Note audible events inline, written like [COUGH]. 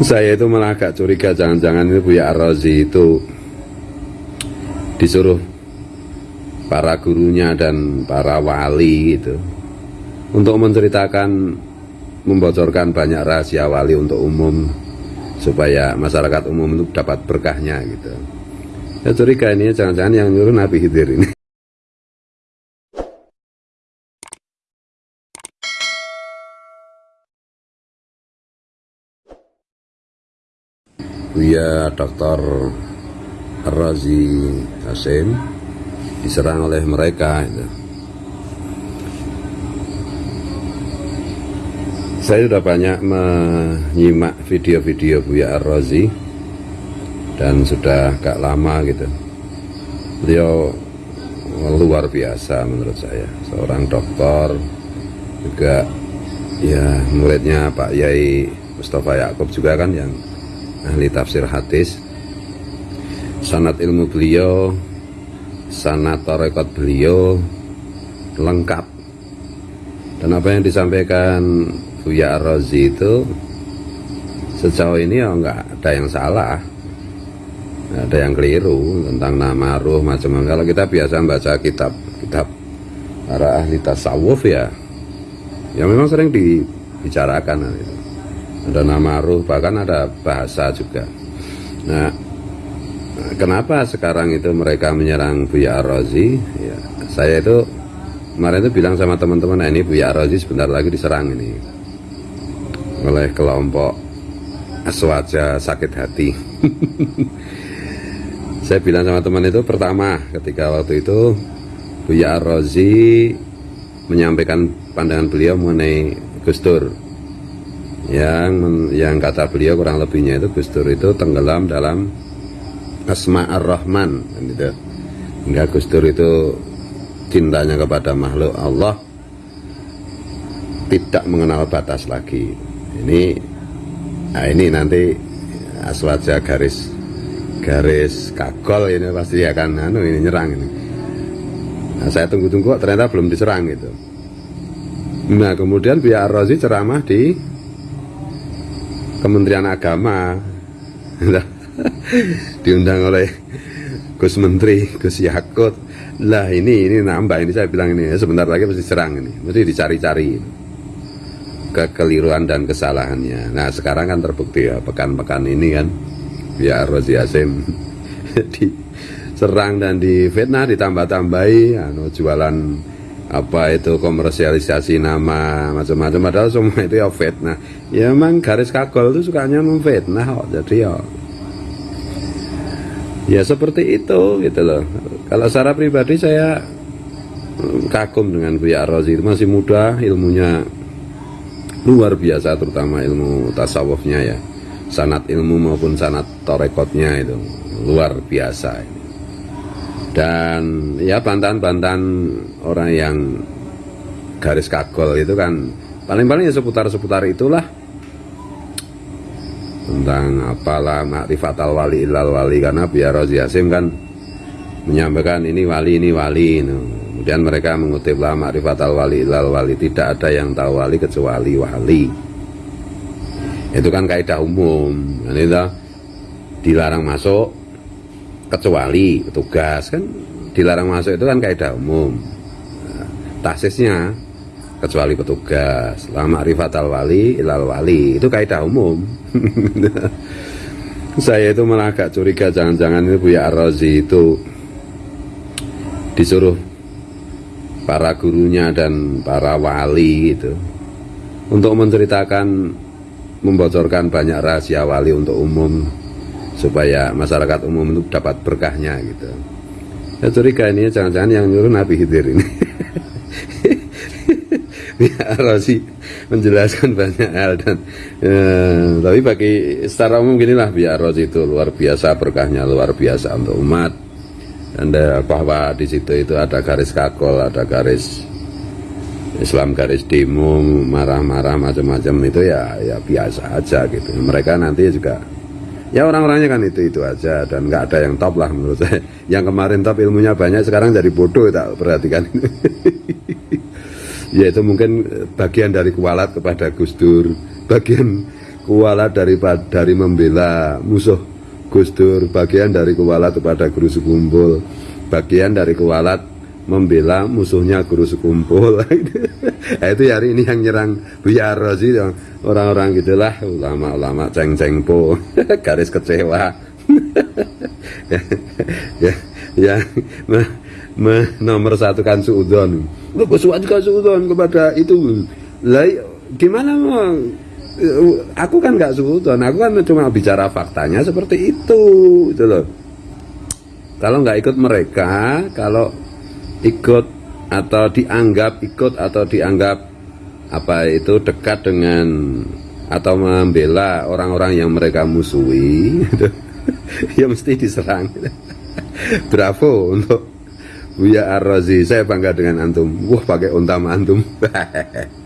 saya itu malah agak curiga jangan-jangan ini Buya Ar-Razi itu disuruh para gurunya dan para wali gitu untuk menceritakan membocorkan banyak rahasia wali untuk umum supaya masyarakat umum itu dapat berkahnya gitu. Saya curiga ini jangan-jangan yang nyuruh Nabi Khidir ini Buya Dr. Razi Hasim diserang oleh mereka itu. saya sudah banyak menyimak video-video Buya Ar-Razi dan sudah gak lama gitu beliau luar biasa menurut saya seorang dokter juga ya muridnya Pak Yai Mustafa Yaakob juga kan yang ahli tafsir hadis. Sanat ilmu beliau sanat torekot beliau lengkap. Dan apa yang disampaikan Buya Ar-Razi itu sejauh ini ya nggak ada yang salah. Ada yang keliru tentang nama ruh macam-macam. Kalau kita biasa baca kitab kitab para ahli tasawuf ya ya memang sering dibicarakan itu ada nama ruh bahkan ada bahasa juga. Nah kenapa sekarang itu mereka menyerang Buya Ar-Razi? Ya, saya itu kemarin itu bilang sama teman-teman nah ini Buya Ar-Razi sebentar lagi diserang ini. Oleh kelompok aswaja sakit hati. [LAUGHS] Saya bilang sama teman itu pertama ketika waktu itu Buya Ar-Razi menyampaikan pandangan beliau mengenai Gustur yang yang kata beliau kurang lebihnya itu Gustur itu tenggelam dalam Asma Ar-Rahman gitu. hingga Gustur itu cintanya kepada makhluk Allah tidak mengenal batas lagi. Ini nah ini nanti aswaja garis garis kagol ini pasti akan anu ini nyerang ini. Nah, saya tunggu-tunggu ternyata belum diserang gitu. Nah kemudian biar Rozi ceramah di Kementerian Agama. [LAUGHS] Diundang oleh Gus Menteri Gus Yakut. Lah ini ini nambah ini saya bilang ini sebentar lagi pasti serang ini. Mesti dicari-cari. Kekeliruan dan kesalahannya. Nah sekarang kan terbukti ya pekan-pekan ini kan ya Rozi Asim. [LAUGHS] Diserang dan difitnah ditambah-tambahi anu jualan apa itu komersialisasi nama macam-macam. Padahal semua itu ya fitnah. Ya emang garis kagol itu sukanya memfitnah kok. Jadi ya ya seperti itu gitu loh. Kalau secara pribadi saya kagum dengan Buya Rozi masih muda ilmunya luar biasa terutama ilmu tasawufnya ya. Sanat ilmu maupun sanat torekotnya itu luar biasa dan ya bantahan-bantahan orang yang garis kagol itu kan paling-paling ya seputar-seputar itulah tentang apalah makrifat al wali ilal wali karena biar Rozi Yasim kan menyampaikan ini wali ini wali. Kemudian mereka mengutip lama ma'rifat al-wali ilal wali. Tidak ada yang tahu wali kecuali wali. Itu kan kaidah umum. Ini itu dilarang masuk kecuali petugas kan dilarang masuk itu kan kaidah umum. Nah, tasisnya kecuali petugas. Lama ma'rifat al-wali ilal wali. Itu kaidah umum. [LAUGHS] Saya itu malah agak curiga jangan-jangan ini Buya Ar-Razi itu disuruh para gurunya dan para wali itu untuk menceritakan membocorkan banyak rahasia wali untuk umum supaya masyarakat umum itu dapat berkahnya gitu. Saya curiga ini jangan-jangan yang nyuruh Nabi Khidir ini. [LAUGHS] Biar Rosi menjelaskan banyak hal dan eh, tapi bagi secara umum ginilah biar Rosi itu luar biasa berkahnya luar biasa untuk umat. Anda bahwa di situ itu ada garis kakol, ada garis Islam garis demo, marah-marah macam-macam itu ya ya biasa aja gitu. Mereka nanti juga ya orang-orangnya kan itu itu aja dan nggak ada yang top lah menurut saya. [LAUGHS] Yang kemarin top ilmunya banyak sekarang jadi bodoh tak perhatikan. [LAUGHS] ya itu mungkin bagian dari kualat kepada Gus Dur, bagian kualat dari dari membela musuh Gus Dur bagian dari kualat kepada guru sekumpul bagian dari kualat membela musuhnya guru sekumpul. [LAUGHS] Nah, itu hari ini yang nyerang Buya Rozi orang-orang gitulah ulama-ulama ceng-ceng po [LAUGHS] garis kecewa. [LAUGHS] Ya, ya, ya me, me, nomor satu kan suudon. Lu juga suudon kepada itu? Lah gimana mau aku kan nggak suudon aku kan cuma bicara faktanya seperti itu gitu loh. Kalau nggak ikut mereka kalau ikut atau dianggap ikut atau dianggap apa itu dekat dengan atau membela orang-orang yang mereka musuhi. Gitu. [LAUGHS] ya mesti diserang. [LAUGHS] Bravo untuk Buya Ar-Razi. Saya bangga dengan antum. Wah pakai untam antum [LAUGHS]